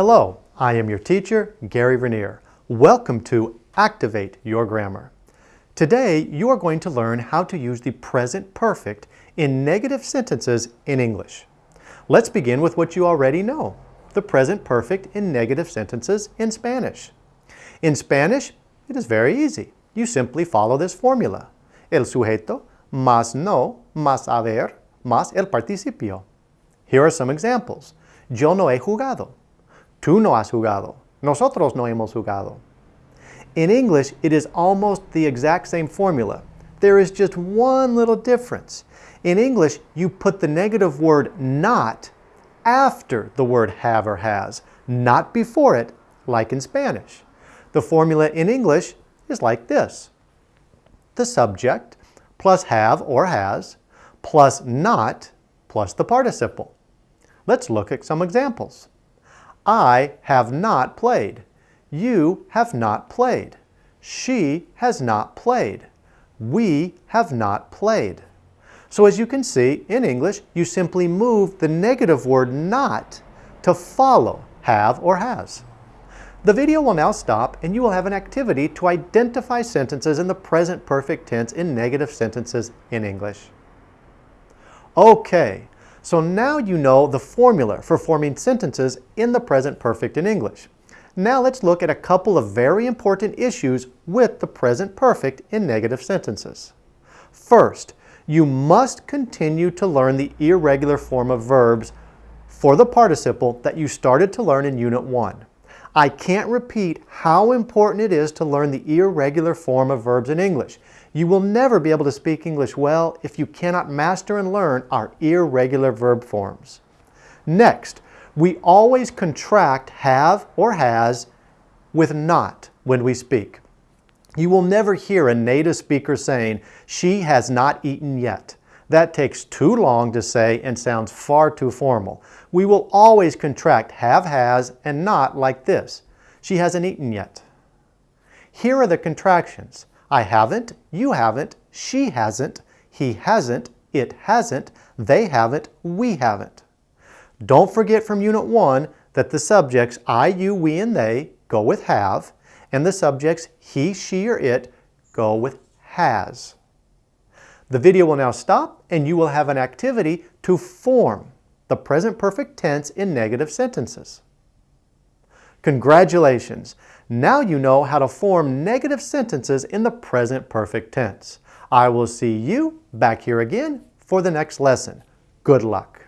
Hello, I am your teacher, Gary Vernier. Welcome to Activate Your Grammar. Today, you are going to learn how to use the present perfect in negative sentences in English. Let's begin with what you already know, the present perfect in negative sentences in Spanish. In Spanish, it is very easy. You simply follow this formula. El sujeto más no más haber más el participio. Here are some examples. Yo no he jugado. Tú no has jugado. Nosotros no hemos jugado. In English, it is almost the exact same formula. There is just one little difference. In English, you put the negative word not after the word have or has, not before it, like in Spanish. The formula in English is like this. The subject plus have or has plus not plus the participle. Let's look at some examples. I have not played. You have not played. She has not played. We have not played. So as you can see, in English, you simply move the negative word not to follow have or has. The video will now stop and you will have an activity to identify sentences in the present perfect tense in negative sentences in English. Okay, so now you know the formula for forming sentences in the present perfect in English. Now let's look at a couple of very important issues with the present perfect in negative sentences. First, you must continue to learn the irregular form of verbs for the participle that you started to learn in Unit 1. I can't repeat how important it is to learn the irregular form of verbs in English. You will never be able to speak English well if you cannot master and learn our irregular verb forms. Next, we always contract have or has with not when we speak. You will never hear a native speaker saying, she has not eaten yet. That takes too long to say and sounds far too formal. We will always contract have, has, and not like this. She hasn't eaten yet. Here are the contractions. I haven't, you haven't, she hasn't, he hasn't, it hasn't, they haven't, we haven't. Don't forget from Unit 1 that the subjects I, you, we, and they go with have, and the subjects he, she, or it go with has. The video will now stop and you will have an activity to form the present perfect tense in negative sentences. Congratulations! Now you know how to form negative sentences in the present perfect tense. I will see you back here again for the next lesson. Good luck!